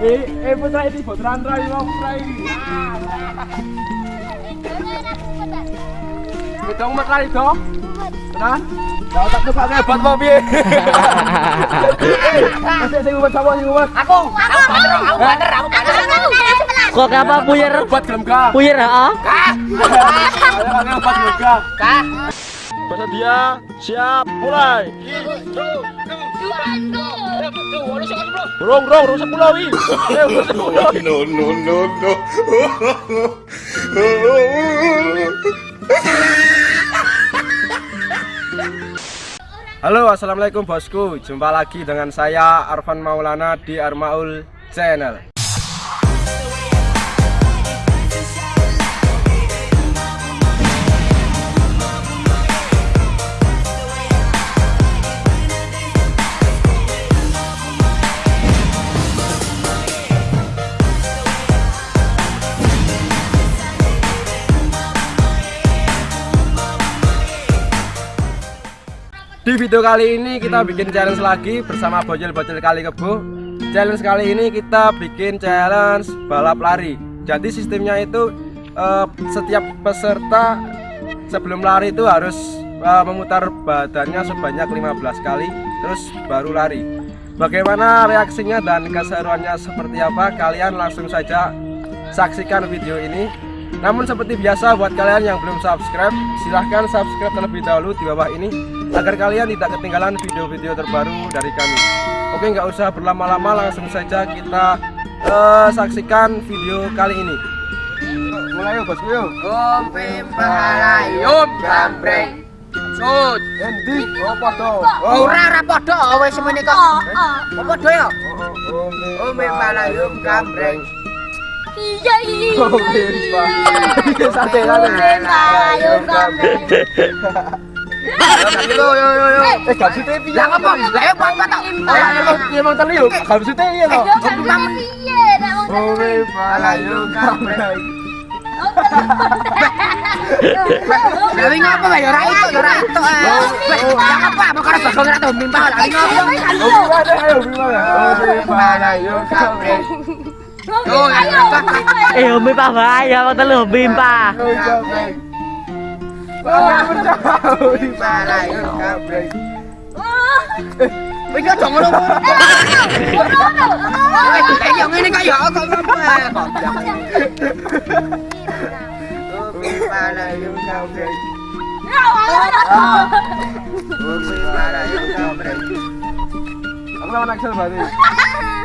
Eh, eh putra ini putra Andra ini mau putra ini. Kita umat lari dong. Tenan. Kau tak tuh pakai buat mau piye? Masih sing umat sapa sing umat? Aku, aku bander, aku bander, aku bander. Kok apa puyer? Buat gelem ka? Puyer heeh. Pakai buat gelem ka? kak. Bersedia, siap, mulai. Rong, rong sepuluh wi. Eh, rong sepuluh. no, no, no, no. Halo, assalamualaikum bosku. Jumpa lagi dengan saya Arfan Maulana di Armaul Channel. Di video kali ini kita bikin challenge lagi bersama bocil-bocil kali kebo. Challenge kali ini kita bikin challenge balap lari. Jadi sistemnya itu eh, setiap peserta sebelum lari itu harus eh, memutar badannya sebanyak 15 kali terus baru lari. Bagaimana reaksinya dan keseruannya seperti apa? Kalian langsung saja saksikan video ini. Namun seperti biasa buat kalian yang belum subscribe, silahkan subscribe terlebih dahulu di bawah ini agar kalian tidak ketinggalan video-video terbaru dari kami. Oke, nggak usah berlama-lama, langsung saja kita eh, saksikan video kali ini. Mulai yuk, bosku yuk. Yum gambreng. Sud. Endi? Apa to? Ora ora padha wis semene kok. Apa padha ya? Yum gambreng. Iya iya. Oh, Bimba. Santai, santai. Ayo kamu. Yo yo yo yo. Eh, gak bisa piye? Lah apa? Lah ya kok tak Eh, emang emang teli yo, gak bisa piye to? Ayo kamu iya. Oh, Bimba, yuk kamera. Lah wingi apa wae ora itu ora itu. Lah apa? Perkara bakal ora tau mimpi lah wingi apa? Oh, gimana? Ayo, gimana? Oh, Bimba, yuk kamera. Yo ayo. Eh, hobi pa bahaya, wong telu hobi pa. Yuk kamera. Wah, berjauh di Pimpala yum gambreng. Oh. Wis aja ngono. Wis ayo ngene kok ya kok ngopo. Pimpala yum gambreng. Pimpala yum gambreng. Aku lawan Axel berarti.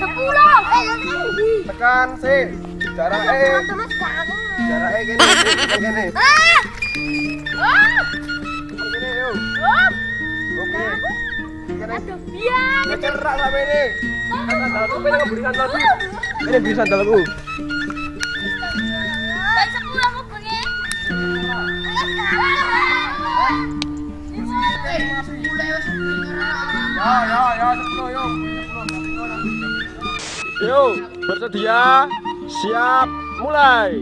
Sepuluh. Eh. Tekan sih. Jarak E, jarak E gini, gini. Ah. Ah. Gini. Oh. Oke. Gini. Aduh, biar. Cerak sama ini. Sandalku pengen ngebeli sandalku. Ini beli sandalku. Yo, bersedia, siap, mulai.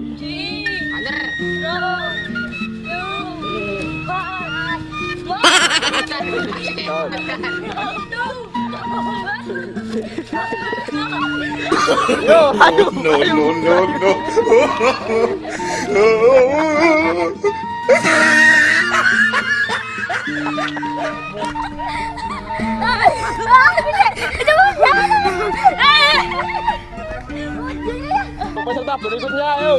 Yo, aduh. no, no, no, no. Peserta berikutnya, yo.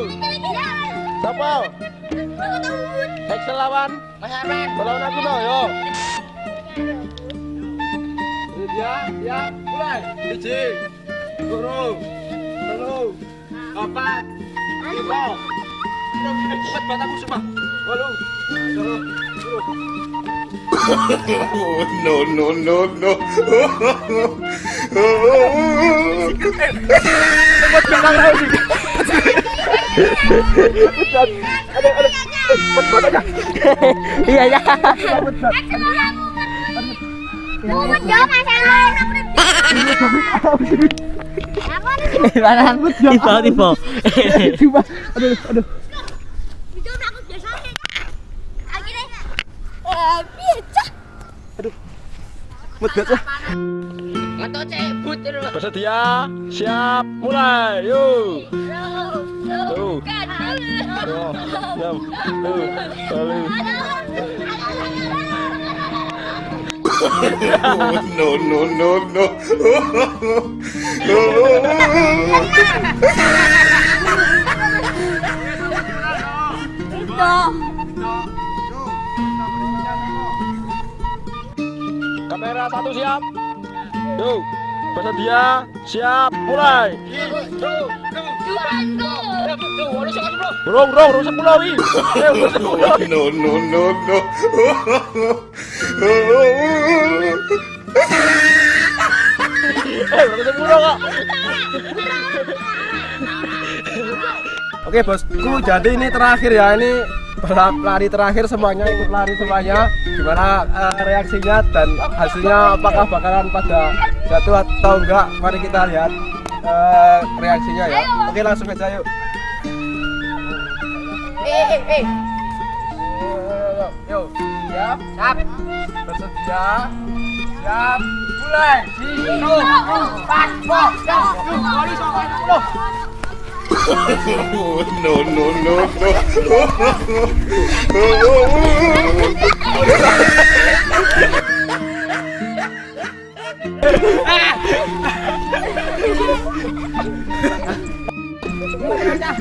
Siapa? Excel lawan. Melawan aku dong, yo. Ya, ya, mulai. Biji, guru, telu, empat, lima. Cepat banget aku semua. Walu. No, no, no, no. Iya ya. Mana? Tiba tiba. Tiba, aduh, aduh. Aku biasa. Akhirnya. Ngetok cebut terus. Bersedia, siap, mulai, yuk. Tuh. Tuh. Yam. Tuh. Balik. no, no, no, no. Itu. Kamera satu siap. Yuk. Bersedia, siap, mulai. Burung, burung, burung sepuluh wi. No, no, no, no. Eh, burung sepuluh kok. Oke bosku, jadi ini terakhir ya ini balap lari terakhir semuanya ikut lari semuanya. Gimana eh, reaksinya dan hasilnya apakah bakalan pada jatuh atau enggak? Mari kita lihat eh, reaksinya ya. Oke langsung aja yuk. Eh eh eh. Yuk, yuk, siap, Sap. bersedia, siap, mulai. Satu, empat, kali sampai sepuluh. No, no, no, no.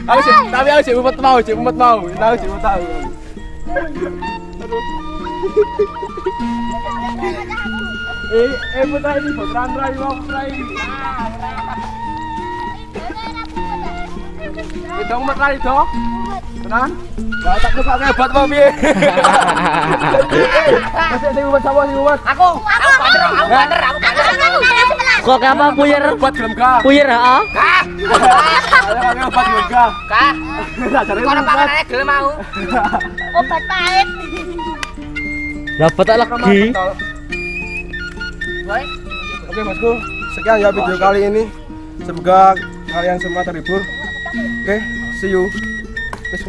Aku sih, tapi aku sih umpet mau, sih umpet mau, aku sih umpet tahu. Eh, eh, putra ini, putra Andra, ini mau putra ini. Itu lari dong. Tenan? Gak tak lupa hebat mau piye. Masih ada umpet sama sih umpet. Aku. Aku banter, aku banter, aku banter. Kok apa puyer? Hebat gelem ga? Puyer heeh. Kah? Hebat gelem ga? Kah? Kono panganane gelem mau. Obat pahit. Dapat tak lagi. Woi. Oke bosku, sekian ya video kali ini. Semoga kalian semua terhibur. Oke, see you. Terus